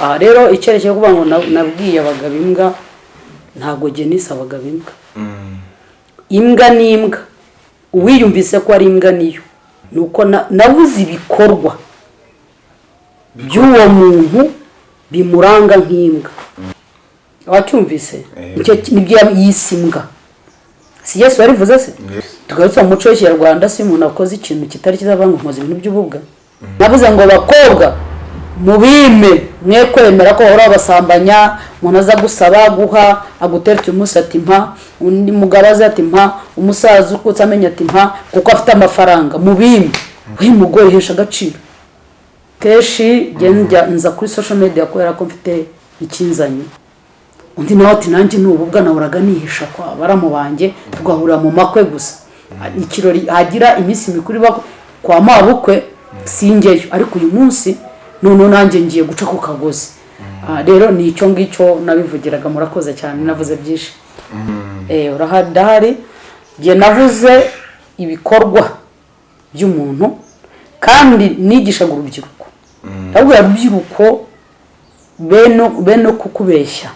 aha rero icyerekezo kuvuga ngo na- nabwiye abagabo imbwa ntabwo genisi abagabo imbwa. Imbwa ni imbwa. Uwiyumvise ko ari imbwa niyo ni uko na- nabuze ibikorwa by'uwo muntu bimuranga nk'imbwa. Wacyumvise? Icyo ni byo yise imbwa. Si yesu warivuze se? Tugarutse mu muco w'ikinyarwanda si umuntu akoze ikintu kitari cyiza ngo nkoze ibintu by'ububwa? Navuze ngo bakobwa mubime mwe kwemera ko bahora babasambanya umuntu aza gusaba guha aguteretse umunsi ati mpa undi mugabo aza ati mpa umusaza ukutse amenya ati mpa kuko afite amafaranga. Mubime we mugore hesha agaciro. Kenshi nza kuri social media kubera ko mfite ikinzanye. Undi nawe ati nanjye n'ububwa nahoraga nihisha kwa baramu banjye tugahurira mu makwe gusa. Ikirori hagira iminsi mikuru iba kwa mabukwe singeyo. Ariko uyu munsi noneho nanjye ngiye guca ku kagozi. Ah, rero ni icyo ngicyo nabivugiraga murakoze cyane navuze byinshi. Eh, urahadahari njye navuze ibikorwa by'umuntu kandi nigishaga urubyiruko. Ndabwira urubyiruko bene kukubeshya.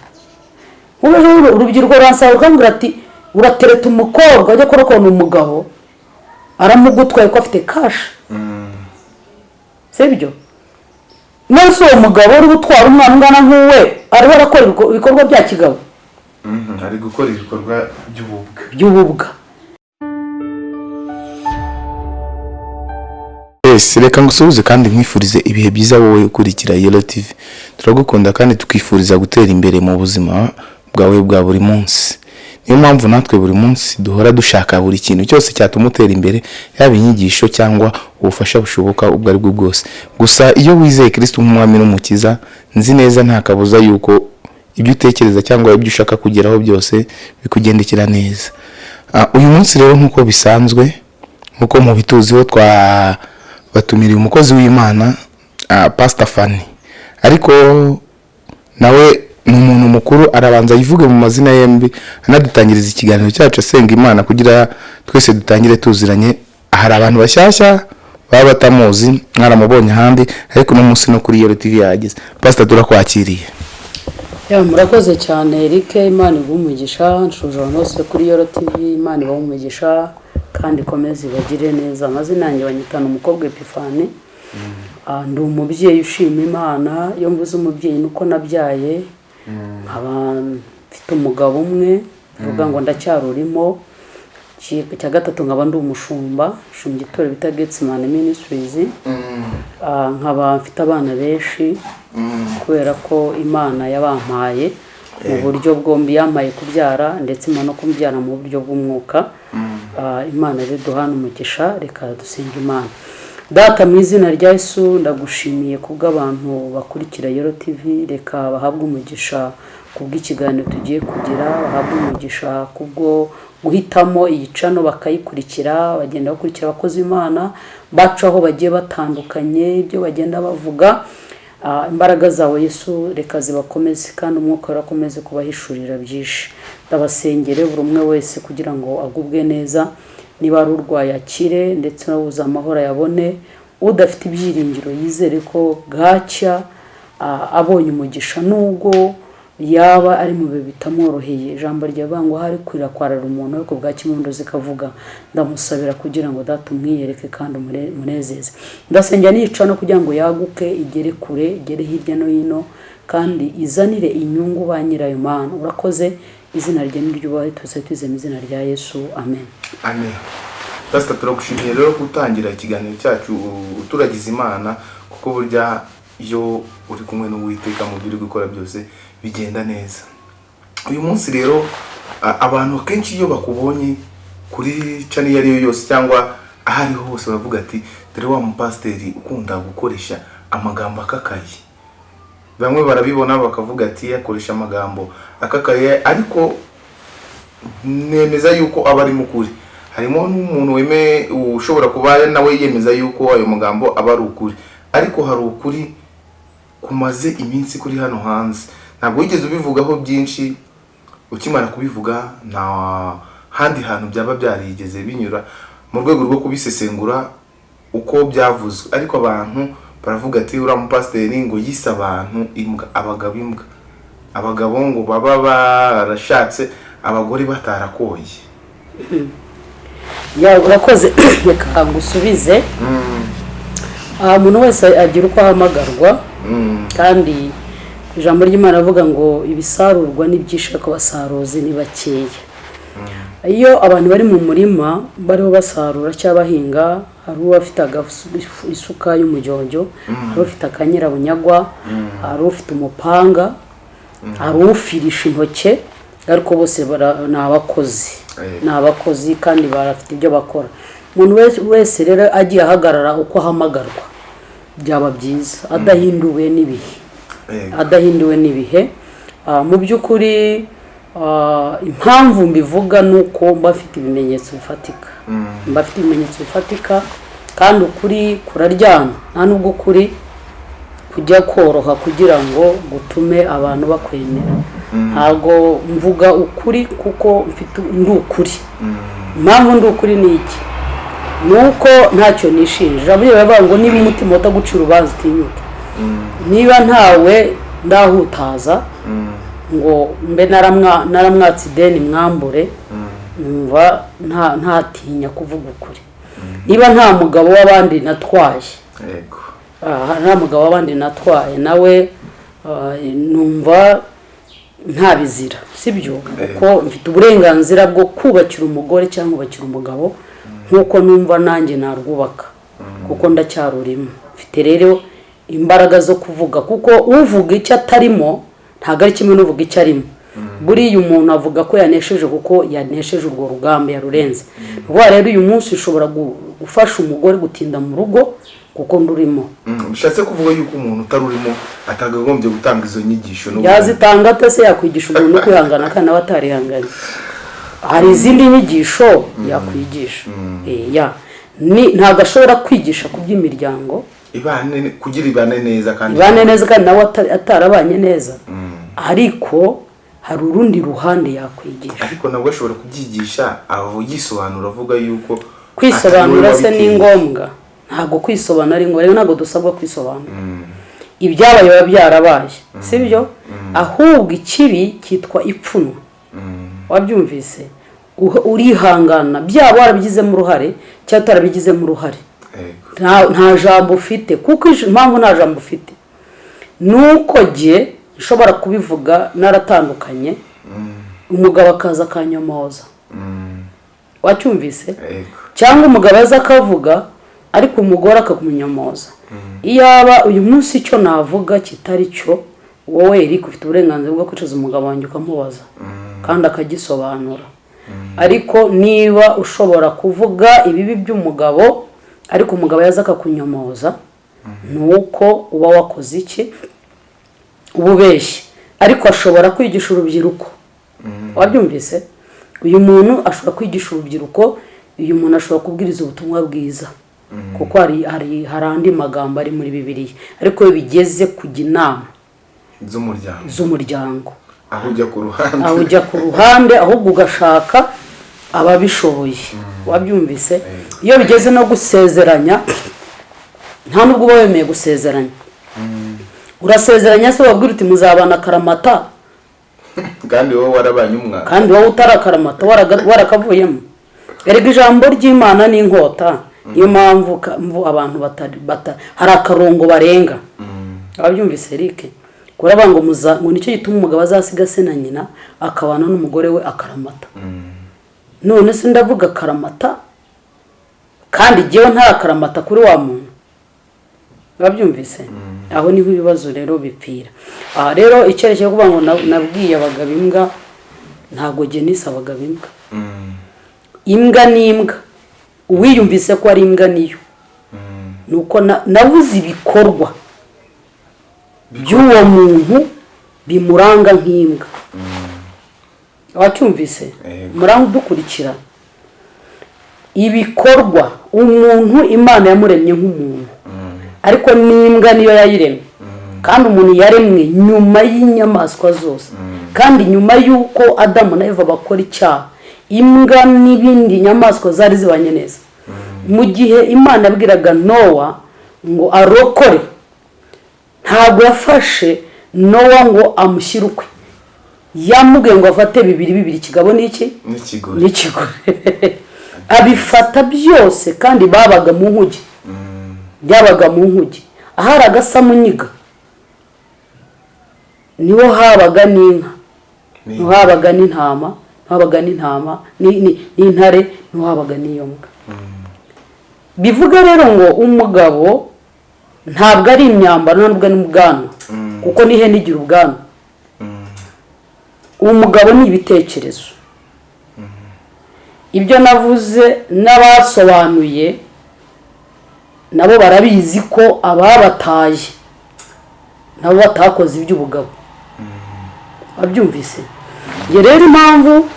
Urubyiruko ruransaba rukambwira ati uratereta umukobwa ajya kurokona umugabo aramugutwaye ko afite kashi sibyo nonese uwo mugabo uri gutwara umwana ungana nk'uwe ariho arakora ibiko- ibikorwa bya kigabo ari gukora ibikorwa by'ububwa by'ububwa Yes, reka ngusuhuze kandi nkwifurize ibihe byiza wowe ukurikira Yellow TV. Turagukunda kandi tukifuriza gutera imbere mu buzima bwawe bwa buri munsi. Niyo mpamvu natwe buri munsi duhora dushaka buri kintu cyose cyatuma utera imbere, yaba inyigisho cyangwa ubufasha bushoboka ubwo ari bwo bwose. Gusa iyo wizeye Kristo nk'umwami n'umukiza, nzi neza nta kabuza yuko ibyo utekereza cyangwa ibyo ushaka kugeraho byose bikugendekera neza. Ah, uyu munsi rero nk'uko bisanzwe nk'uko mubituziho twa batumiriye umukozi w'imana uh, pastor fani ariko nawe ni umuntu mukuru arabanza yivuge mu mazina yembi anadutangiriza ikiganiro cyacu asenga imana kugira twese dutangire tuziranye. Hari abantu bashyashya baba batamuzi mwaramubonye ahandi ariko uno munsi no kuri yero tv yahageze. Pastor turakwakiriye ya murakoze cyane Eric imana iguha umugisha nshuje abantu bose kuri yoro tv imana umugisha kandi ikomeze ibagire neza. Amazina yanjye banyitana umukobwa epifani. Ah, ndi umubyeyi ushima imana iyo mvuze umubyeyi ni uko nabyaye. Mfite umugabo umwe bivuga ngo ndacyarurimo icya gatatu nkaba ndi umushumba shumba itorero bita getsimani minisitirizi nkaba mfite abana benshi kubera ko imana yabampaye mu buryo bwombi yampaye kubyara ndetse imana no kubyara mu buryo bw'umwuka. Ah, imana rero duhana umugisha reka dusenga imana. Data mu izina rya yesu ndagushimiye kubw'abantu bakurikira yero tv reka bahabwe umugisha kubw'ikiganiro tugiye kugira bahabwe umugisha kubwo guhitamo iyi cano bakayikurikira bagenda bakurikira abakozi b'imana baca aho bagiye batandukanye ibyo bagenda bavuga. Ah, imbaraga zawe yesu reka zibakomeze kandi umwuka urakomeze kubahishurira byinshi. Ndabasengere buri umwe wese kugira ngo agubwe neza. Niba ari urwaye akire ndetse n'ubuze amahoro ayabone udafite ibyiringiro yizere ko bwacya abonye umugisha nubwo yaba ari mu bihe bitamworoheye. Ijambo ryavuga ngo hari kwira kwarara umuntu ariko bwa kimundo zikavuga ndamusabira kugira ngo data umwiyereke kandi umunezeze. Ndasengera nica no kugira ngo yaguke igere kure igere hirya no hino kandi izanire inyungu ba nyirayo mana. Urakoze izina rye niryubahe tuze mu izina rya yesu. Amen. Amen. Pastor turagushimiye rero gutangira ikiganiro cyacu u- turagize imana kuko burya iyo uri kumwe n'uwiteka mu byo uri gukora byose bigenda neza. Uyu munsi rero abantu akenshi iyo bakubonye kuri cani iyo ari yo yose cyangwa aho ariho hose baravuga ati dore wa mupasiteri ukunda gukoresha amagambo akakaye. Bamwe barabibona bakavuga ati akoresha amagambo. Akakaye ariko nemeza yuko aba ari mu kuri harimo n'umuntu weme ushobora kuba nawe yemeza yuko ayo magambo aba ari ukuri. Ariko hari ukuri kumaze iminsi kuri hano hanze. Ntabwo wigeze ubivugaho byinshi ukimara kubivuga nta handi hantu byaba byarigeze binyura. Mu rwego rwo kubisesengura uko byavuzwe. Ariko abantu baravuga ati uriya mupasiteri ngo yise abantu imbwa abagabo imbwa. Abagabo ngo baba barashatse abagore batarakoye. Urakoze. Reka ngusubize. Aha umuntu wese agira uko ahamagarwa kandi ijambo ry'imana avuga ngo ibisarurwa n'ibyishaka ko basaruzi ni bakeya. Iyo abantu bari mu murima bariho basarura cyangwa bahinga hari uwafite isuka y'umujyojyo hari ufite akanyirabunyagwa hari ufite umupanga hari ufirisha intoke ariko bose ni abakozi. Eh. ni abakozi kandi barafite ibyo bakora. Umuntu wese- rero agiye ahagarara uko ahamagarwa byaba byiza. Adahinduwe n'ibihe. Yego. adahinduwe n'ibihe. Ah, mu by'ukuri impamvu mbivuga ni uko mba mfite ibimenyetso bifatika. Mba mfite ibimenyetso bifatika kandi ukuri kuraryana nta nubwo ukuri kujya koroha kugira ngo gutume abantu bakwemera. Ntabwo mvuga ukuri kuko mfite ndi ukuri. Impamvu ndi ukuri ni iki? Ni uko ntacyo nishinja. Buriya baravuga ngo niba umutima utagucira urubanza utinyuke. Niba ntawe ndahutaza ngo mbe naramwa- naramwatse ideni mwambure numva nta ntatinya kuvuga ukuri. Niba nta mugabo w'abandi natwaye. Nta mugabo w'abandi natwaye. Nawe ah, numva nta bizira sibyo? Kuko mfite uburenganzira bwo kubakira umugore cyangwa kubakira umugabo nk'uko numva nanjye narwubaka. Kuko ndacyarurimo. Mfite rero imbaraga zo kuvuga. Kuko uvuga icyo atarimo ntabwo ari kimwe n'uvuga icyo arimo buriya umuntu avuga ko yanesheje kuko yanesheje urwo rugamba yarurenze. Vuba rero uyu munsi ushobora gu- gufasha umugore gutinda mu rugo kuko ndurimo Mm, bishatse kuvuga yuko umuntu utari urimo atakagombye gutanga izo nyigisho yazitanga ate se yakwigisha umuntu kwihangana kandi nawe atarihanganye. Hari izindi nyigisho yakwigisha. Eh, ntabwo ashobora kwigisha ku by'imiryango. Ibane kugira ibane neza kandi ibane neza kandi nawe ata- atarabanye neza. Ariko hari urundi ruhande yakwigisha. Ariko nabwo ashobora kubyigisha aho yisobanura avuga yuko kwisobanura se ni ngombwa. Ntabwo kwisobanura ari ngombwa. Ntabwo dusabwa kwisobanura. Ibyabaye biba byarabaye. Sibyo ahubwo ikibi cyitwa ipfunwe. Wabyumvise? Urihangana. Byaba warabigizemo uruhare cyangwa utarabigizemo uruhare. Nta jambo ufite. Kuko impamvu nta jambo ufite ni uko jye nshobora kubivuga naratandukanye umugabo akaza akanyomoza. Wacyumvise? Yego. cyangwa umugabo aza akavuga ariko umugore akamunyomoza iyaba uyu munsi icyo navuga kitari cyo wowe Eric ufite uburenganzira bwo kwicaza umugabo wanjye ukamubaza. Kandi akagisobanura. Ariko niba ushobora kuvuga ibibi by'umugabo ariko umugabo yaza akakunyomoza ni uko uba wakoze iki? Uba ubeshye ariko ashobora kwigisha urubyiruko. Wabyumvise? Uyu muntu ashobora kwigisha urubyiruko uyu muntu ashobora kubwiriza ubutumwa bwiza. Kuko hari hari hari andi magambo ari muri bibiliya. Ariko iyo bigeze kujya inama. Z'umuryango. Z'umuryango. Aho ujya ku ruhande. Aho ujya ku ruhande ahubwo ugashaka ababishoboye. Wabyumvise? Iyo bigeze no gusezeranya nta nubwo uba wemeye gusezeranya. Urasezeranya se wabwira uti muzabana akaramata kandi wowe warabanye umwana. Kandi wowe utarakaramata warakavuyemo. Erega ijambo ry'imana ni inkota. Niyo mpamvu abantu hari akarongo barenga. Ababyumvise Eric? Kuravuga ngo ngo ni cyo gituma umugabo azasiga se na nyina akabana n'umugore we akaramata. None se ndavuga akaramata kandi jyewe ntarakaramata kuri wa muntu. Babyumvise aho ni ho ibibazo rero bipfira. Aha rero icyerekezo kuvuga ngo na- nabwiye abagabo imbwa ntabwo genisa abagabo imbwa. Imbwa ni imbwa. Uwiyumvise ko ari imbwa niyo ni uko na- nabuze ibikorwa by'uwo muntu bimuranga nk'imbwa. Wacyumvise? Muranga udukurikira ibikorwa umuntu imana yamuremye nk'umuntu. Ariko n'imbwa niyo yayiremye. Kandi umuntu yaremwe nyuma y'inyamaswa zose. Kandi nyuma y'uko adamu na eva bakora icyaha imbwa n'ibindi nyamaswa zari zibanye neza. Mu gihe imana yabwiraga nowa ngo arokore ntabwo yafashe nowa ngo amushyire ukwe. Yamubwiye ngo afate bibiri bibiri. Ikigabo n'iki n'ikigori n'ikigore abifata byose kandi babaga mu nkuge. Byabaga mu nkuge. Ahari agasamunyiga ni ho habaga n'inka. Ni- ni ho habaga n'intama ni ho habaga n'intama ni- ni- n'intare ni ho habaga n'iyo mbwa bivuga rero ngo umugabo ntabwo ari imyambaro ntabwo ari ubwanwa kuko n'ihene igira ubwanwa. Umugabo ni ibitekerezo. Ibyo navuze n'abasobanuye nabo barabizi ko ababataye nabo batakoze iby'ubugabo wabyumvise njye rero impamvu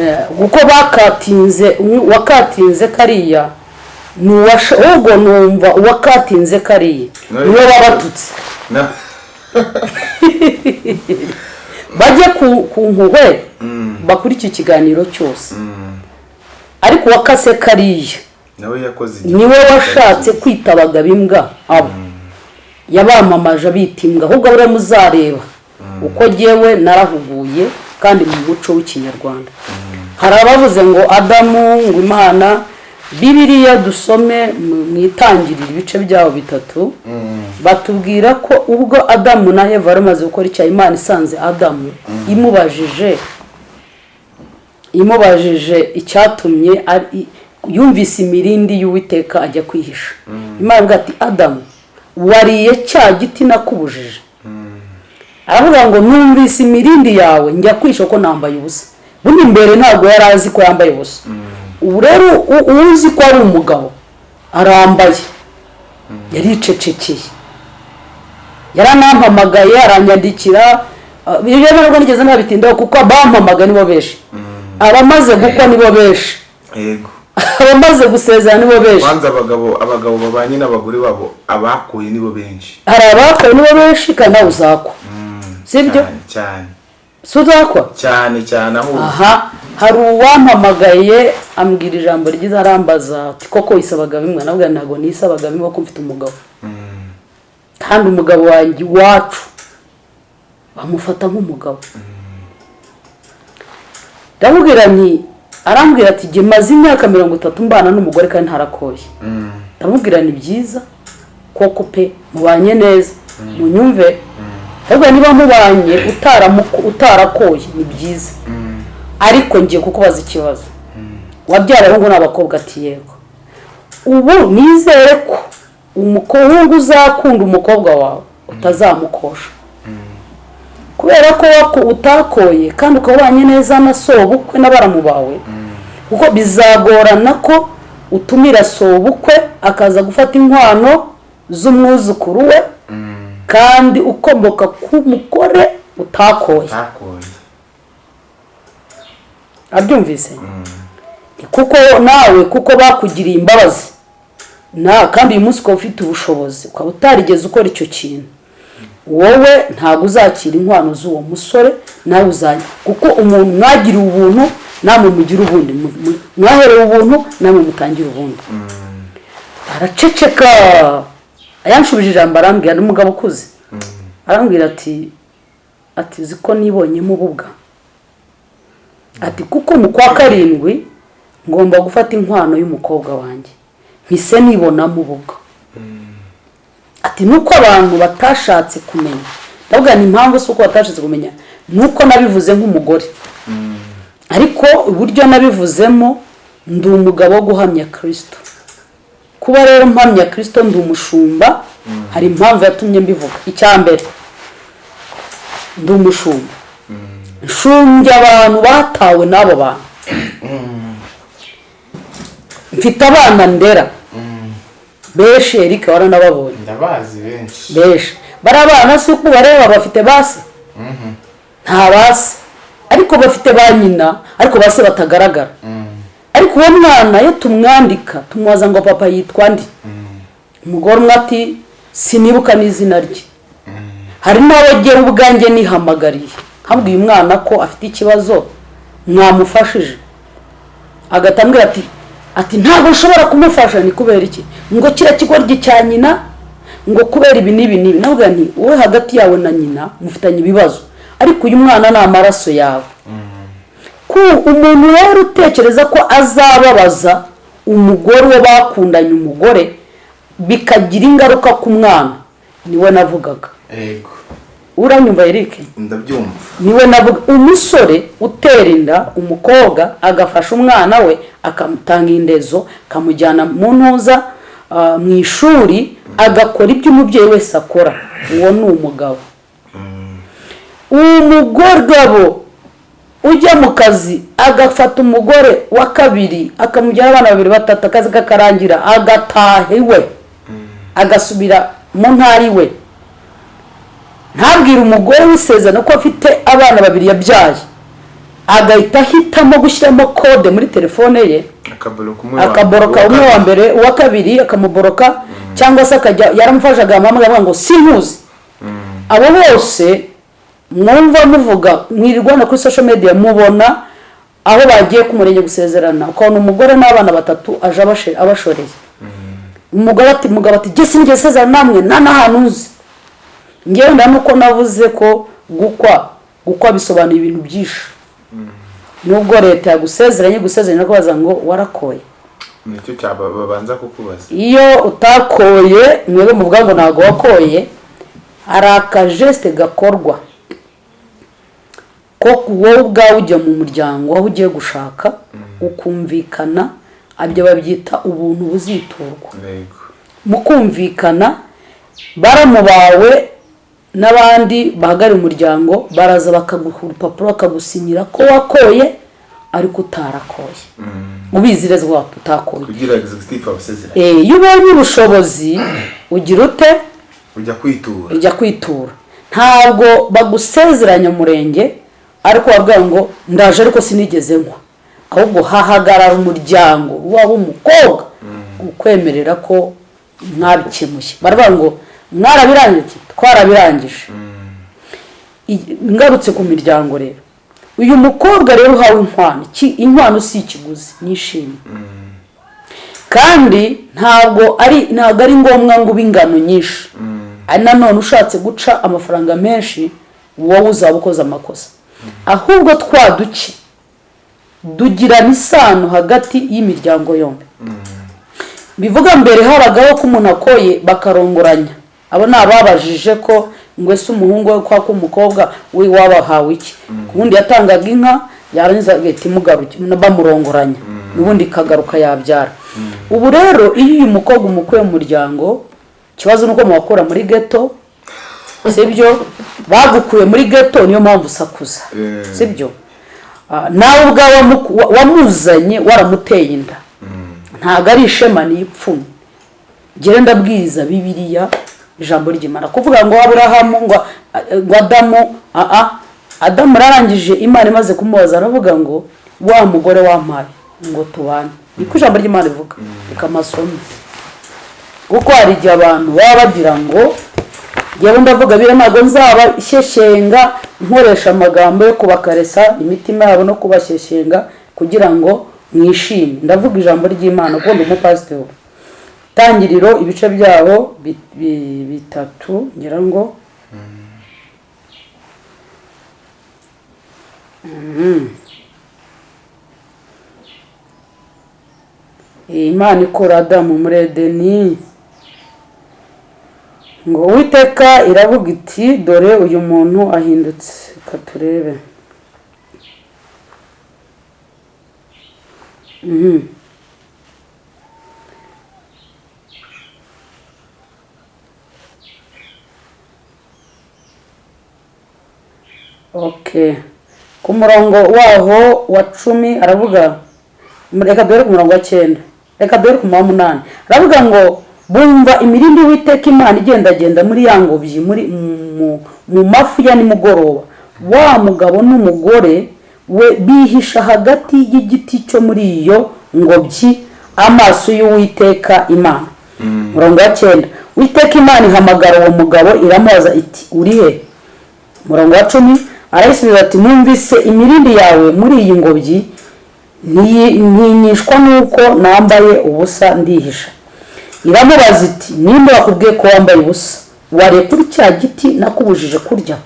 eh, kuko bakatinze uwakatinze kariya ni ahubwo numva uwakatinze kariya ni we wabatutse Na- bajye ku ku mpuhwe bakurikire ikiganiro cyose. Ariko uwakase kariya ni we washatse kwita abagabo imbwa abo. Yabamamaje abita imbwa ahubwo buriya muzareba. Uko ngewe narahuguye kandi mu muco w'ikinyarwanda. Hari abavuze ngo adamu ngo imana bibiriya dusome mu- itangiriro ibice byabo bitatu. Batubwira ko ubwo adamu na eva bari bamaze gukora icyaha imana isanze adamu. Imubajije imubajije icyatumye ari- yumvise imirindi y'uwiteka ajya kwihisha. Imana ivuga ati adamu wariye cya giti nakubujije. Aravuga ngo numvise imirindi yawe njya kwisha ko nambaye ubusa. Bundi mbere ntabwo yari azi ko yambaye ubusa. Ubu rero uzi ko ari umugabo arambaye. Yaricecekeye. Yaranampamagaye aranyandikira. Ibyo ntabwo nigeze nabitindaho kuko abampamaga nibo benshi abamaze gukwa nibo benshi yego. Abamaze gusezera nibo benshi. Abagabo abagabo babanye n'abagore babo abakuye nibo benshi. Hari abakowe nibo benshi kandi nawe uzakwa. Sibyo cyane si uzakwa? Cyane cyane aho. Aha hari uwampamagaye ambwira ijambo ryiza arambaza ati koko wisabaga bimwe nabwo ntabwo nisabaga bimwe ko mfite umugabo. Kandi umugabo wanjye iwacu bamufata nk'umugabo. Ndamubwira nti arambwira ati jye maze imyaka mirongo itatu mbana n'umugore kandi ntarakoye. Ndamubwira ni byiza koko pe mubanye neza. Munyumve? Ahubwo niba mubanye utarakoye ni byiza. Ariko ngiye kukubaza ikibazo. Wabyara abahungu n'abakobwa ati yego. Ubu nizere ko umuhungu uzakunda umukobwa wawe utazamukosha. Kubera ko utakoye kandi ukaba ubanye neza na sobukwe n'abaramu bawe kuko bizagorana ko utumira sobukwe akaza gufata inkwano z'umwuzukuru we kandi ukomoka ku mugore utakoye. Abyumvise? Kuko nawe kuko bakugiriye imbabazi. Na kandi uyu munsi ukaba ufite ubushobozi ukaba utarigeze ukora icyo kintu. Wowe ntabwo uzakira inkwano z'uwo musore nawe uzajya kuko umuntu mwagiriye ubuntu namwe mugira ubundi mwaherewe ubuntu namwe mutangira ubundi araceceka. Ayanshubije ijambo arambwira ni umugabo ukuze. Arambwira ati ati uzi ko nibonyemo ububwa ati kuko mu kwa karindwi ngomba gufata inkwano y'umukobwa wanjye. Mpise nibonamo ububwa ati nuko abantu batashatse kumenya. Ndavuga ni impamvu si uko batashatse kumenya nuko nabivuze nk'umugore. Ariko uburyo nabivuzemo ndi umugabo wo guhamya kirisito kuba rero mpamya kirisito ndi umushumba hari impamvu yatumye mbivuga. Icya mbere ndi umushumba. Nshumbya abantu batawe n'abo bantu. Mfite abana ndera. Benshi erike waranababonye ndabazi benshi. Benshi bari abana si uko ubareba bafite base nta base ariko bafite ba nyina ariko base batagaragara. Ariko uwo mwana iyo tumwandika tumubaza ngo papa yitwa ndi umugore umwe ati sinibuka n'izina rye. Hari n'abo ngewe ubwanjye nihamagariye. Nkabwiye umwana ko afite ikibazo mwamufashije. Agahita ambwira ati ati ntabwo nshobora kumufasha ni kubera iki? Ngo kiriya kigoryi cya nyina ngo kubera ibi n'ibi n'ibi. Navuga nti wowe hagati yawe na nyina mufitanye ibibazo. Ariko uyu mwana ni amaraso yawe. Ku umuntu rero utekereza ko azababaza umugore uwo bakundanye umugore bikagira ingaruka ku mwana ni we navugaga. Yego. Uranyumva Eric? Ndabyumva. Niwe navuga umusore utera inda umukobwa agafasha umwana we akamutanga indezo akamujyana mu ntuza ah, mu ishuri agakora ibyo umubyeyi wese akora. Uwo ni umugabo. Umugabo ujya mu kazi agafata umugore wa kabiri akamujyana abana babiri batatu akazi kakarangira agataha iwe. Agasubira mu ntara iwe. Ntabwire umugore w'isezerano ko afite abana babiri yabyaye. Agahita ahitamo gushyiramo kode muri telefone ye. Akaboroka umwe wa- mbere uwa kabiri akamuboroka cyangwa se akajya yaramufashe agahamagara avuga ngo sinkuzi abo bose mwumva muvuga mwirirwana kuri social media mubona aho bagiye ku murenge gusezerana. Ukabona umugore n'abana batatu aje abashoreye. Umugore ati mugabo ati jye sinigeze sezerana namwe nta n'ahantu uzi ngewe nuko navuze ko gukwa gukwa bisobanuye ibintu byinshi. Nubwo leta yagusezeranye gusezeranya no kubaza ngo warakoye. Nicyo cyaba babanza kukubaza. Iyo utakoye mwebwe muvuga ngo ntabwo wakoye hari akajesite gakorwa. Ko wowe ubwawe ujya mu muryango aho ugiye gushaka ukumvikana ibyo babyita ubuntu buziturwa mu kumvikana baramu bawe n'abandi bahagarariye umuryango baraza bakaguha urupapuro bakagusinyira ko wakoye ariko utarakoye. Ubizi neza ko utakoye. Eh, iyo ubonye ubushobozi ugira ute? Ujya kwitura. Ntabwo bagusezeranya umurenge ariko wabwira ngo ndaje ariko sinigeze nkwa. Ahubwo hahagarara umuryango waba umukobwa ukwemerera ko mwabikemuye baravuga ngo mwarabirangije twarabirangije. I- ngarutse ku miryango rero. Uyu mukobwa rero uhawe inkwano. Inkwano si ikiguzi nishimye. Kandi ntabwo ari ntabwo ari ngombwa ngo ube ingano nyinshi. Ari nanone ushatse guca amafaranga menshi wowe uzaba ukoze amakosa. Ahubwo twa duke tugirana isano hagati y'imiryango yombi. Bivuga mbere habagaho ko umuntu akoye bakarongoranya. Abo ni ababajije ko ngo ese umuhungu we kwa k'umukobwa we wabahawe iki? Ku wundi yatangaga inka yarangiza agahita imugaruka bamurongoranya. N'ubundi ikagaruka yabyara. Ubu rero iyo uyu mukobwa umukuye mu muryango ikibazo ni uko muwakura muri geto sibyo? Bagukuye muri geto niyo mpamvu usakuza. Eh. sibyo? Ah, nawe ubwawe wamuzanye waramuteye inda. Ntabwo ari ishema ni ipfunwe. Ngere ndabwiriza bibiliya ijambo ry'imana. Kuvuga ngo aburahamu ngo ngo adamu aa adamu ararangije imana imaze kumubaza aravuga ngo wa mugore wampaye ngo tubane. Niko ijambo ry'imana rivuga. Reka amasomo kuko hari igihe abantu baba bagira ngo njyewe ndavuga biriya ntabwo nzaba shyeshyenga nkoresha amagambo yo kubakaresa imitima yabo no kubashyeshyenga kugira ngo mwishime. Ndavuga ijambo ry'imana kuko ndi umupasiteri. Tangiriro ibice bi- bitatu ngira ngo Mhm. imana ikura adamu muri edeni. Ngo uwiteka iravuga iti dore uyu muntu ahindutse. Reka turebe. Mhm. ku murongo waho wa cumi aravuga reka duhere ku murongo wa cyenda. Reka duhere ku murongo wa aravuga ngo bumva imirindi witeka imana igendagenda muri ya ngobyi muri mu- mafu ya nimugoroba. Wa mugabo n'umugore we bihisha hagati y'igiti cyo muri iyo ngobyi amaso y'uwiteka imana. Murongo wa cyenda. Witeka imana ihamagara uwo mugabo iramubaza iti uri he? Murongo wa cumi arayisubiza ati numvise imirindi yawe muri iyi ngobyi ntinyishwa n'uko nambaye ubusa ndihisha. Iramubaza iti nimba wakubwiye ko wambaye ubusa wariye kuri cya giti nakubujije kurya?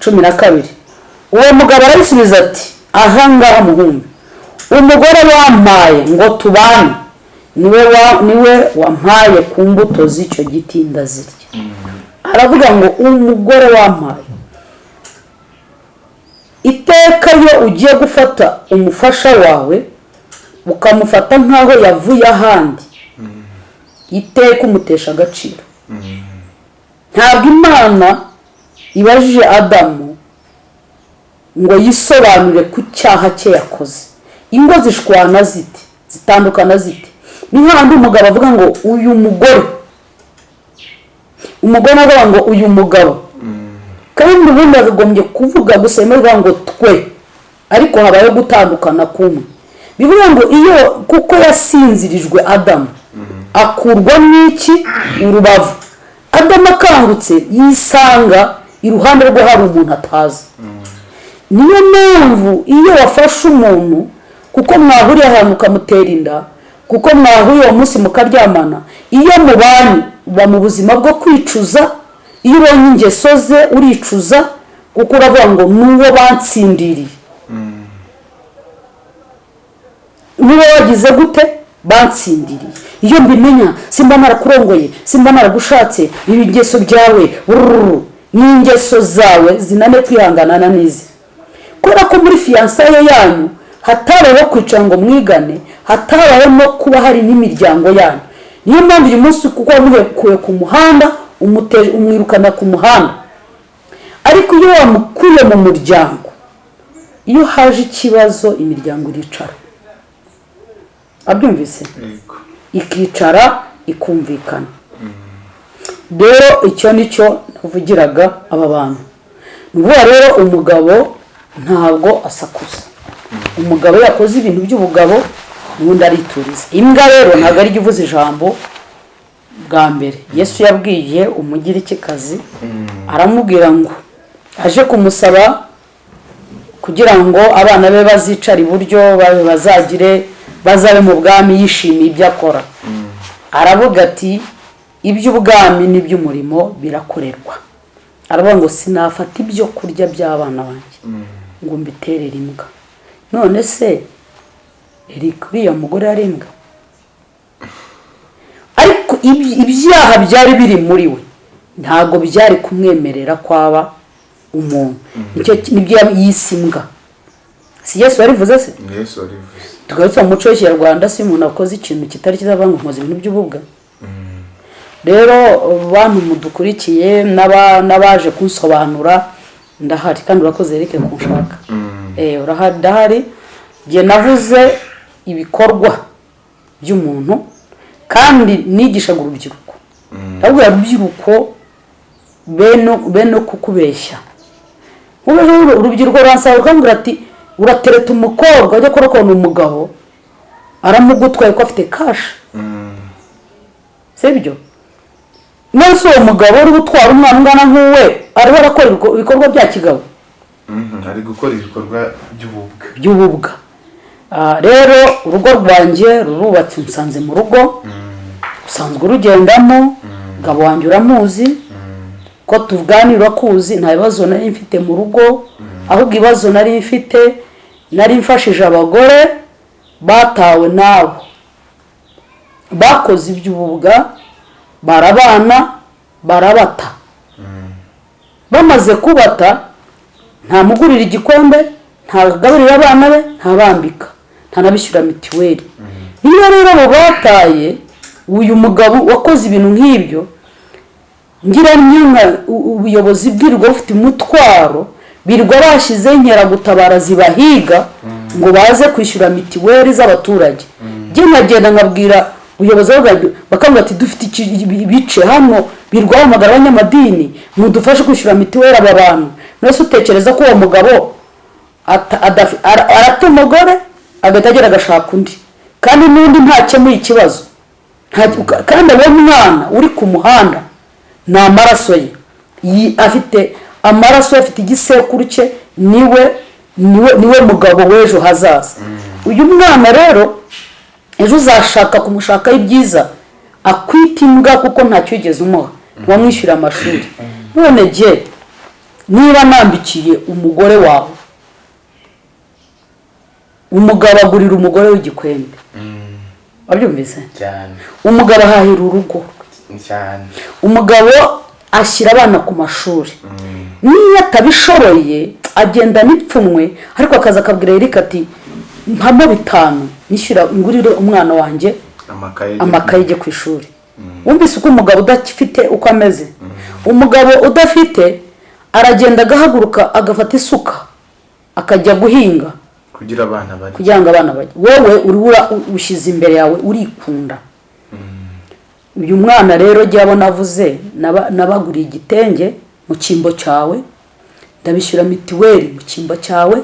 Cumi na kabiri. Uwo mugabo arabisubiza ati ahangaha muhumbi. Umugore wampaye ngo tubane. Niwe ni we wampaye ku mbuto z'icyo giti ndazirya. Aravuga ngo umugore wampaye. Iteka iyo ugiye gufata umufasha wawe ukamufata nk'aho yavuye ahandi. Iteka umutesha agaciro. Ntabwo imana ibajije adamu ngo yisobanure ku cyaha cye yakoze. Ingo zishwana zite zitandukana zite ni nk'ahandi umugabo avuga ngo uyu mugore. Umugore avuga ngo uyu mugabo. Kandi ubundi yakagombye kuvuga gusa rivuga ngo twe. Ariko habayeho gutandukana kumwe. Bivuga ngo iyo kuko yasinzirijwe adamu akurwa n'iki? Urubavu. Adamu akangutse yisanga iruhande rwe hari umuntu atazi. Niyo mpamvu iyo wafashe umuntu kuko mwahuriye ahantu ukamutera inda kuko mwahuriye uwo munsi mukaryamana iyo mubanye uba mu buzima bwo kwicuza iyo ubonye ingeso ze uricuza kuko uravuga ngo n'uwo bansindiriye niba wagize gute? Bansindiriye iyo mbimenya simba narakurongoye simba naragushatse ibi ingeso byawe bururu n'ingeso zawe zinane kwihanganana n'izi kubera ko muri fiyansaye yanyu hatabayeho kwicara ngo mwigane hatabayeho no kuba hari n'imiryango yanyu. Niyo mpamvu uyu munsi kuko wamuhekuye ku muhanda umwirukana ku muhanda. Ariko iyo wamukuye mu muryango iyo haje ikibazo imiryango iricara abyumvise. Ikicara ikumvikana. Rero icyo ni cyo navugiraga aba bantu. Ni ukuvuga rero umugabo ntabwo asakuza? Umugabo iyo yakoze ibintu by'ubugabo ubundi arituriza. Imbwa rero ntabwo ari uvuze ijambo bwa mbere. Yesu yabwiye umugirikikazi aramubwira ngo aje kumusaba kugira ngo abana be bazicara iburyo bazagire bazabe mu bwami yishimiye ibyo akora. Aravuga ati iby'ubwami n'iby'umurimo birakorerwa. Aravuga ngo sinafata ibyo kurya by'abana banjye. Ngo mbiterere imbwa. None se uriya mugore yari imbwa? Ariko iby- ibyaha byari biri muri we. Ntabwo byari kumwemerera kwaba umuntu. Nicyo ni byo yise imbwa si yesu yarivuze se? Tugarutse mu muco w'ikinyarwanda si umuntu akoze ikintu kitari cyiza ngo nkoze ibintu by'ububwa rero bantu mudukurikiye n'aba- n'abaje kunsobanura ndahari kandi urakoze Eric kunshaka Eh, ndahari. Igihe navuze ibikorwa by'umuntu kandi nigishaga urubyiruko. Ndabwira urubyiruko bene bene kukubeshya. Urubyiruko ruransaba rukambwira ati uratereta umukobwa ujya kurokona umugabo aramugutwaye ko afite kashi sibyo nonese uwo mugabo uri gutwara umwana ungana nk'uwe ariho arakora ibiko- ibikorwa bya kigabo Mhm, ari gukora ibikorwa by'ububwa. By'ububwa. Ah, rero urugo rwanjye rurubatse nsanze mu rugo. Usanzwe urugendamo umugabo wanjye uramuzi. Ko tuganira kuzi nta bibazo nari mfite mu rugo. Ahubwo ibibazo nari mfite nari mfashije abagore batawe nawe. Bakoze iby'ububwa barabana barabata. Bamaze kubata ntamugurira igikombe ntagaburira abana be ntabambika. Ntanabishyura mituweli niba rero abo bataye uyu mugabo wakoze ibintu nk'ibyo ngira ubuyobozi bwirirwa bufite umutwaro birirwa bashyizeho inkeragutabara zibahiga ngo baze kwishyura mituweli z'abaturage. Njye nkagenda nkabwira ubuyobozi bakambwira ati dufite ibice hano? Birirwa bahamagara abanyamadini mudufashe kwishyura mituweli aba bantu. Mwese utekereza ko uwo mugabo arata umugore agahita agera agashaka undi. Kandi n'undi ntakemuye ikibazo. Kandi abonye umwana uri ku muhanda ni amaraso ye. Afite amaraso afite igisekuru cye ni we ni we ni we mugabo w'ejo hazaza. Uyu mwana rero ejo uzashaka kumushakaho ibyiza akwita imbwa kuko ntacyo wigeze umuha. Wamwishyura amashuri. None jye niba nambikiye umugore wawe umugabo agurira umugore w'igikwembe. Wabyumvise? Umugabo ahahira urugo. Umugabo ashyira abana ku mashuri. Niyo atabishoboye agenda n'ipfunwe ariko akaza akabwira Eric ati mpamo bitanu nishyura ngurire umwana wanjye amakaye ajye ku ishuri. Wumvise uko umugabo udafite uko ameze? Umugabo udafite aragenda agahaguruka agafata isuka akajya guhinga. Kugira ngo abana bajye wowe uri ushyize imbere yawe urikunda. Uyu mwana rero jya abona avuze naba- nabaguriye igitenge mu cyimbo cyawe ndabishyura mituweli mu cyimbo cyawe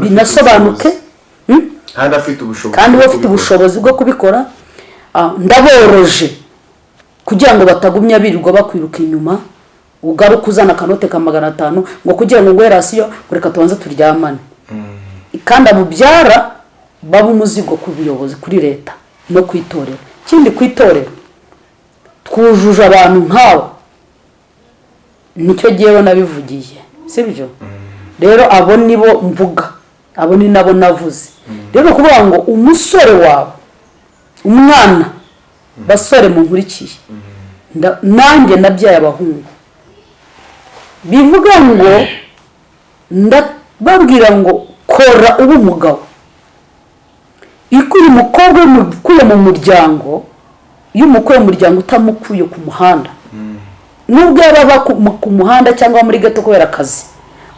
binasobanuke? Hmm? kandi afite we kubikora. ubushobozi bwo kubikora? Ah, ndaboroje. Kugira ngo batagumya birirwa bakwiruka inyuma ugaruke uzana akanote ka magana atanu ngo kugira ngo nguhe rasiyo reka tubanze turyamane. Kandi abubyara baba umuzigo ku buyobozi kuri leta no ku itorero. Ikindi ku itorero twujuje abantu nk'abo. Nicyo gihe nabivugiye sibyo rero abo nibo mvuga abo ni nabo navuze. Rero ni ukuvuga ngo umusore wawe umwana basore munkurikiye nanjye nabyaye abahungu. Bivuga ngo ndababwira ngo kora ube umugabo ikuye umukobwa umukuye mu muryango iyo umukuye mu muryango utamukuye ku muhanda. Nubwo yaba aba ku mu- ku muhanda cyangwa muri gato kubera akazi.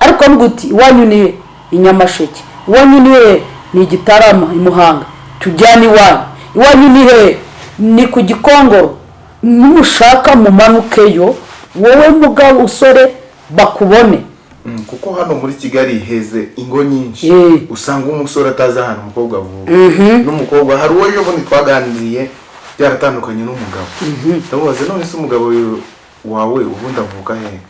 Ariko avuga uti iwanyu ni he i nyamasheke iwanyu ni he? Ni igitarama i muhanga. Tujyane iwanyu. Iwanyu ni he? Ni ku gikongoro. Nimushaka mumanukeyo wowe mugabo usore bakubone. Mm, kuko hano muri kigali heze ingo nyinshi. Eh. usanga umusore atazi ahantu umukobwa avuka. N'umukobwa hari uwo bundi twaganiriye byaratandukanye n'umugabo. Ndamubaza none se umugabo wawe ubundi avuka he?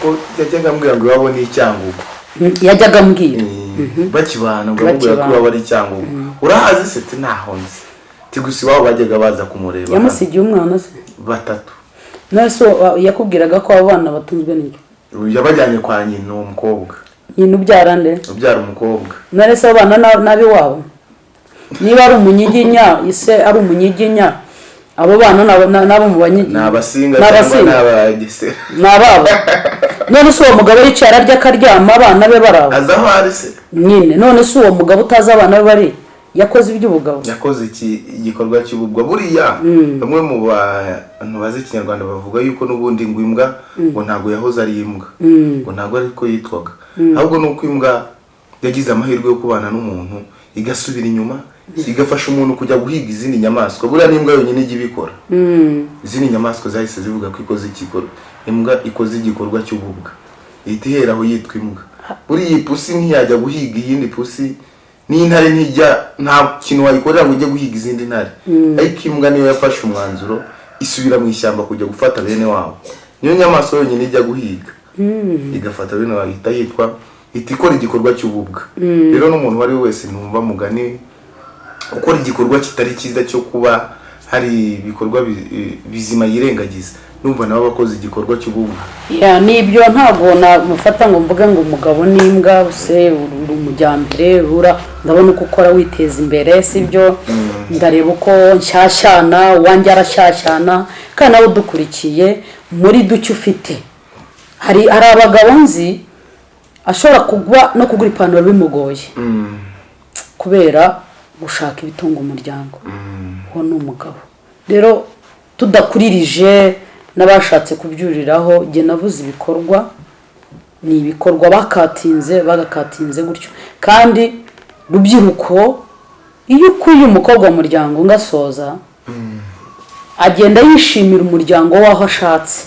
Ko yajyaga ambwira ngo iwabo ni icyangugu. Mm, yajyaga ambwira. Eh, bakibana ngo amubwira ko iwabo ari icyangugu. Urahazi se? Ati ntaho nzi. Ti gusa iwabo bajyaga baza kumureba. Yamusigiye umwana se? Batatu. None se wa- yakubwiraga ko abo bana batunzwe n'icyo yabajyanye kwa nyina uwo mukobwa nyina ubyara nde? Ubyara umukobwa. None se abo bana na- n'ab'iwabo niba ari umunyiginya ise ari umunyiginya abo bana na- nabo mu banyiginya ni abasinga Ni cyangwa ni abagesera ni ababo none se uwo mugabo yicaye ararya akaryama abana be bari abo azi aho ari se? Nyine. None se uwo mugabo utazi abana be bari? Yakoze iby'ubugabo yakoze iki igikorwa cy'ububwa buriya bamwe mu bantu bazi ikinyarwanda bavuga yuko n'ubundi ngo imbwa ngo ntabwo yahoze ari imbwa. Ngo ntabwo ariko yitwaga. Ahubwo ni uko imbwa yagize amahirwe yo kubana n'umuntu igasubira inyuma igafasha umuntu kujya guhiga izindi nyamaswa. Buriya n'imbwa yonyine ijya ibikora. Izindi nyamaswa zahise zivuga ko ikoze igikorwa. Imbwa ikoze igikorwa cy'ububwa. Ihita ihera aho yitwa imbwa. Buriya iyi pusi ntiyajya guhiga iyindi pusi. N'intare ntijya nta kintu wayikorera ngo ujye guhiga izindi ntare. Ariko imbwa niyo yafashe umwanzuro isubira mu ishyamba kujya gufata bene wabo. Niyo nyamaswa yonyine ijya guhiga. Igafata bene wabo ihita yitwa ihita ikora igikorwa cy'ububwa. Rero n'umuntu uwo ari we wese ntumva mugani. Gukora igikorwa kitari cyiza cyo kuba hari ibikorwa bi- bizima yirengagiza. Numva nawe abakoze igikorwa cy'ububwa ya ni byo ntabwo namufata ngo mvuge ngo umugabo n'imbwa se uri umujyambere rura ndabona uko ukora witeza imbere sibyo ndareba uko nshyashyana uwanjye arashyashyana kandi nawe udukurikiye muri duke ufite. Hari hari abagabo nzi ashobora kugwa no kugura ipantaro bimugoye. Kubera gushaka ibitunga umuryango. Uwo ni umugabo. Rero tudakuririje n'abashatse kubyuriraho jye navuze ibikorwa ni ibikorwa bakatinze bagakatinze gutyo. Kandi rubyiruko iyo ukuye umukobwa mu muryango ngasoza agenda yishimira umuryango w'aho ashatse.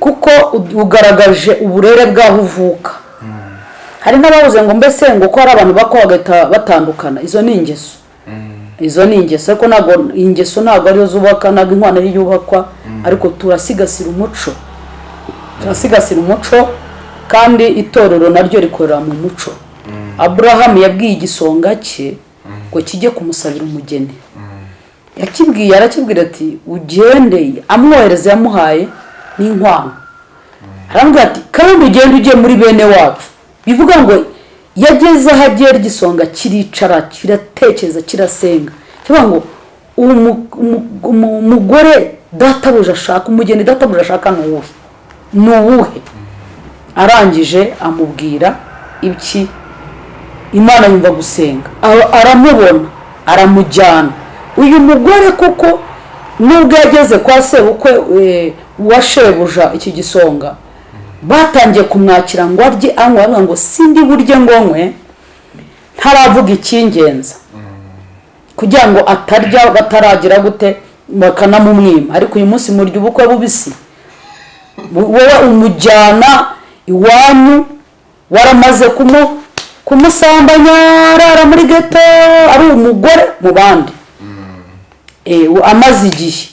Kuko u- ugaragaje uburere bw'aho uvuka. Hari n'ababuze ngo mbese ngo ko hari abantu bakora bagahita batandukana? Izo ni ingeso. Izo ni ingeso. Ariko ntabwo ingeso ntabwo ariyo zubaka ntabwo inkwano ariyo yubakwa ariko turasigasira umuco. Turasigasira umuco kandi itorero naryo rikorera mu muco. Aburahamu yabwiye igisonga cye ngo kijye kumusabira umugeni. Yakibwiye arakibwira ati ugende amwohereza yamuhaye n'inkwano. Arambwira ati kandi ugende ugiye muri bene wacu. Bivuga ngo yageze aho agera igisonga kiricara kiratekereza kirasenga. Kivuga ngo umu- umu- umu- umugore databuja ashaka umugeni databuja ashaka ni uwuhe ni uwuhe? Arangije amubwira iki imana yumva gusenga. Ara- aramubona aramujyana. Uyu mugore kuko nubwo yageze kwa sebukwe eh, wa iki gisonga batangiye kumwakira ngo arye anywe aravuga ngo sindi burye ngo nywe ntaravuga icy'ingenzi kugira ngo atarya bataragira gute bakanamumwima. Ariko uyu munsi murya ubukwe bubisi. Bu- wowe umujyana iwanyu waramaze kumu kumusambanya arara muri geto ari umugore mu bandi. Amaze igihe.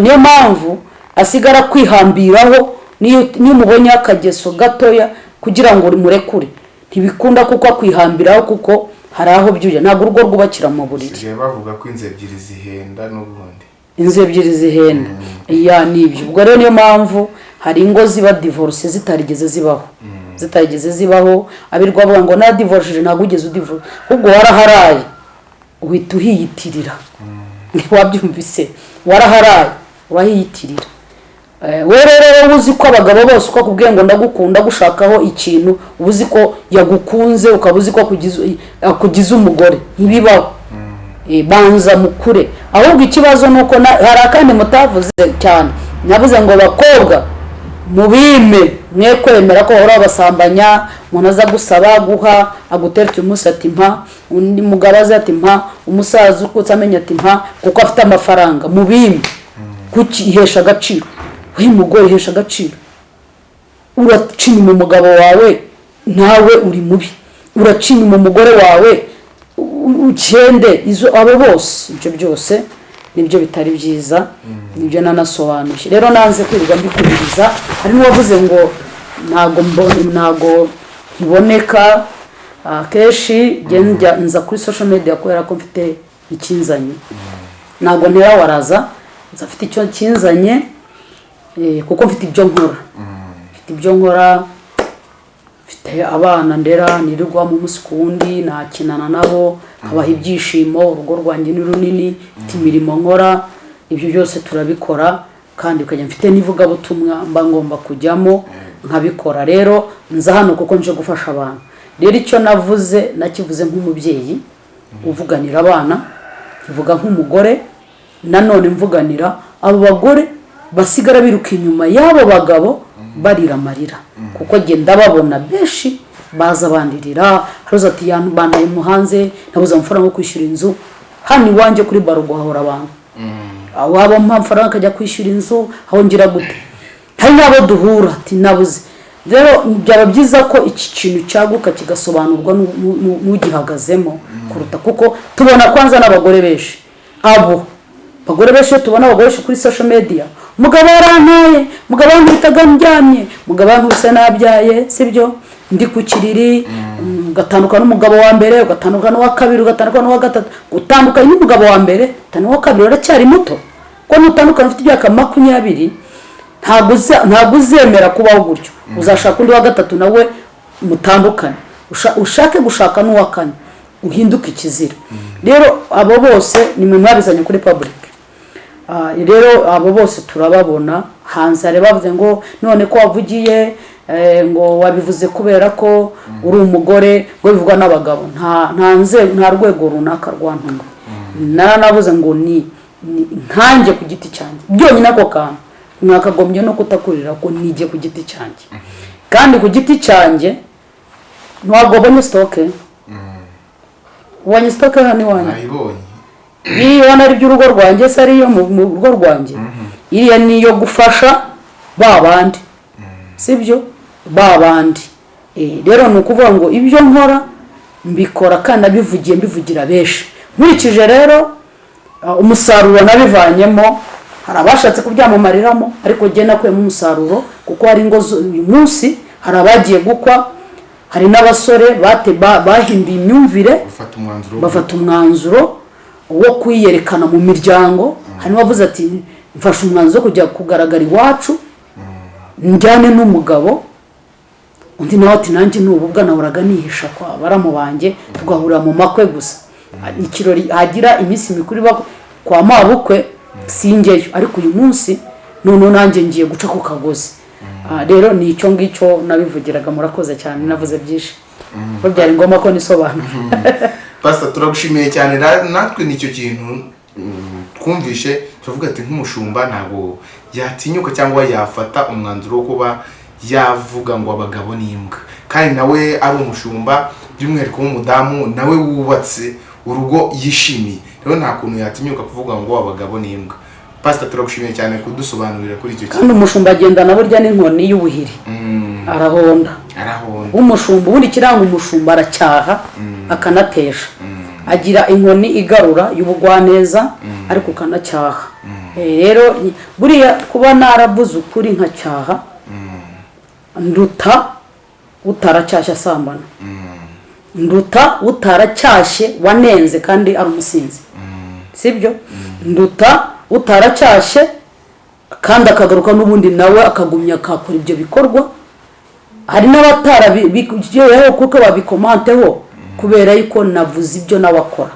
Niyo mpamvu asigara kwihambiraho niyo umubonyeho akageso gatoya kugira ngo murekure. Ntibikunda kuko akwihambiraho kuko hari aho byujya ntabwo urugo rwubakira mu buriri. Bavuga ko inzu ebyiri zihenda n'ubundi. Inzu ebyiri zihenda. Iya ni byo ubwo rero niyo mpamvu hari ingo ziba divorce zitarigeze zibaho. Zitarigeze zibaho abirwa bavuga ngo nadivorishije ntabwo ugeze udivorce ahubwo waraharaye uhita uhiyitirira. Wabyumvise. Waraharaye urahiyitirira. We rero wowe uzi ko abagabo bose uko akubwiye ngo ndagukunda gushakaho ikintu uba uzi ko yagukunze ukaba uzi ko akugize- umugore. Ntibibaho. Eh, banza mukure. Ahubwo ikibazo ni uko hari akandi mutavuze cyane. Navuze ngo bakobwa mubime. Mwe kwemera ko bahora babasambanya umuntu aza gusaba guha aguteretse umunsi ati mpa undi mugabo aza ati mpa umusaza ukutse amenya ati mpa kuko afite amafaranga. Mubime. Kuki ihesha agaciro? We mugore ihesha agaciro. Uraca inyuma umugabo wawe nawe uri mubi. Uraca inyuma umugore wawe ukende izo abo bose. Ibyo byose ni byo bitari byiza ni byo nanasobanuye rero nanze kwirirwa mbikubiriza hari n'uwavuze ngo ntago nkiboneka akenshi njya nza kuri social media kubera ko mfite ikinzanye. Ntabwo ntera waraza nza icyo kinzanye. Kuko mfite ibyo nkora mfite ibyo nkora mfite abana ndera nirirwa mu munsi ku wundi nakinana nabo habaha ibyishimo urugo rwanjye ni runini mfite imirimo nkora ibyo byose turabikora kandi ukajya mfite n'ivugabutumwa mba ngomba kujyamo nkabikora rero nza hano kuko nje gufasha abantu. Rero icyo navuze nakivuze nk'umubyeyi uvuganira abana ivuga nk'umugore nanone mvuganira abo bagore basigara biruka inyuma y'abo bagabo barira amarira. Kuko genda babona benshi baza bandirira. Haruza ati bandaye mu hanze nabuze amafaranga yo kwishyura inzu. Hano iwanjye kuri baro guhahora abantu. Waba mpa amafaranga akajya kwishyura inzu ahongera gute? Hari n'abo duhura. Ati nabuze. Rero byaba byiza ko iki kintu cyaguka kigasobanurwa n'u- n'u- n'ugihagazemo kuruta kuko tubona kwanza n'abagore benshi. Abo abagore benshi iyo tubona abagore benshi kuri social media umugabo yarantaye umugabo yankubitaga ndyamye umugabo yankubise nabyaye sibyo? Ndi ku kiriri mm, ugatandukana n'umugabo wa mbere ugatandukana n'uwa kabiri ugatandukana n'uwa gatatu. Utandukanye n'umugabo wa mbere utandukana n'uwa kabiri uracyari muto. Ko nutandukana ufite imyaka makumyabiri ntabwo uzemera kubaho gutyo. Uzashaka undi wa gatatu nawe mutandukane. Usha- ushake gushaka n'uwa kane. Uhinduke ikizira. Rero abo bose ni mwe mwabizanye kuri Ah, rero abo bose turababona. Hanze hari bavuze ngo none ko wavugiye eh, ngo wabivuze kubera ko uri umugore ngo bivugwa n'abagabo. Nta nta nze nta rwego runaka rwantuma naranavuze ngo ni nkanjye ku giti cyanjye. Byonyine ako kantu. Mwakagombye no kutakurira ko nijye ku giti cyanjye. Kandi ku giti cyanjye ntabwo wabonye sitoke ubonye sitoke hano iwanjye iriya ubona ari iby'urugo rwanjye se ariyo mu rugo rwanjye? Iriya ni iyo gufasha ba bandi. Sibyo ba bandi. Eh, rero ni ukuvuga ngo ibyo nkora mbikora kandi nabivugiye mbivugira benshi. Nkurikije rero ah, umusaruro nabivanyemo hari abashatse kubyamamariramo ariko njye nakuyemo umusaruro kuko hari ingo uyu munsi hari abagiye gukwa hari n'abasore bate- ba- bahinduye imyumvire bafata umwanzuro wo kwiyerekana mu miryango. Hari n'uwavuze ati mfashe umwanzuro wo kujya kugaragara iwacu njyane n'umugabo undi nawe ati nanjye n'ububwa nahoraga nihisha kwa baramu banjye tugahurira mu makwe gusa. Ikirori hagira iminsi mikuru iba kwa mabukwe singeyo. Ariko uyu munsi noneho nanjye ngiye guca ku kagozi. Ah, rero ni icyo ngicyo nabivugiraga murakoze cyane navuze byinshi. Ko byari ngombwa ko nisobanura. Pasita turagushimiye cyane. Natwe ni cyo kintu twumvishe turavuga ati nk'umushumba ntabwo yatinyuka cyangwa yafata umwanzuro wo kuba yavuga ngo abagabo ni imbwa. Kandi nawe ari umushumba by'umwihariko w'umudamu nawe wubatse urugo yishimiye. Rero nta kuntu yatinyuka kuvuga ngo abagabo ni imbwa. Pasita turagushimiye cyane kudusobanurira kuri icyo kintu kandi umushumba agendana burya n'inkoni y'ubuhiri. Mm, arahonda. Arahonda. Umushumba ubundi ikiranga umushumba aracyaha akanatesha. Agira inkoni igarura y'ubugwaneza ariko ukanacyaha. Eh, rero buriya kuba naravuze ukuri nkacyaha nduta utaracyashye asambana. Nduta utaracyashye wanenze kandi ari umusinzi. Sibyo? Nduta utaracyashye kandi akagaruka n'ubundi nawe akagumya akakora ibyo bikorwa. Hari n'abatarabigeyeho kuko babikomanteho kubera yuko navuze ibyo nawe akora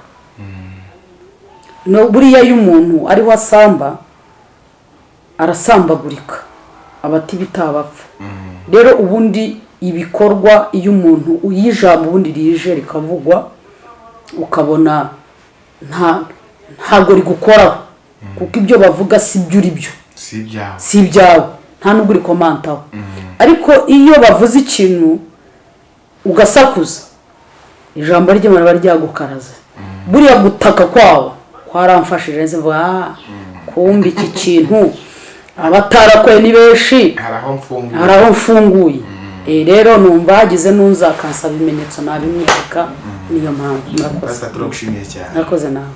buriya iyo umuntu ariho asamba arasambagurika abati bitabapfa. Rero ubundi ibikorwa iyo umuntu uyijambo ubundi rije rikavugwa ukabona nta ntabwo rigukoraho kuko ibyo bavuga si byo uri byo. Si ibyawe. Nta nubwo urikomantaho ariko iyo bavuze ikintu ugasakuza. Ijambo ry'imana riba ryagukaraze. Buriya gutaka kwawo kwaramfashije nzi mvuga ah kumbi iki kintu. Abatarakoye ni benshi. Hari aho mfunguye. Eh, rero numva hagize n'uzakansaba ibimenyetso nabimwereka niyo mpamvu murakoze nawe.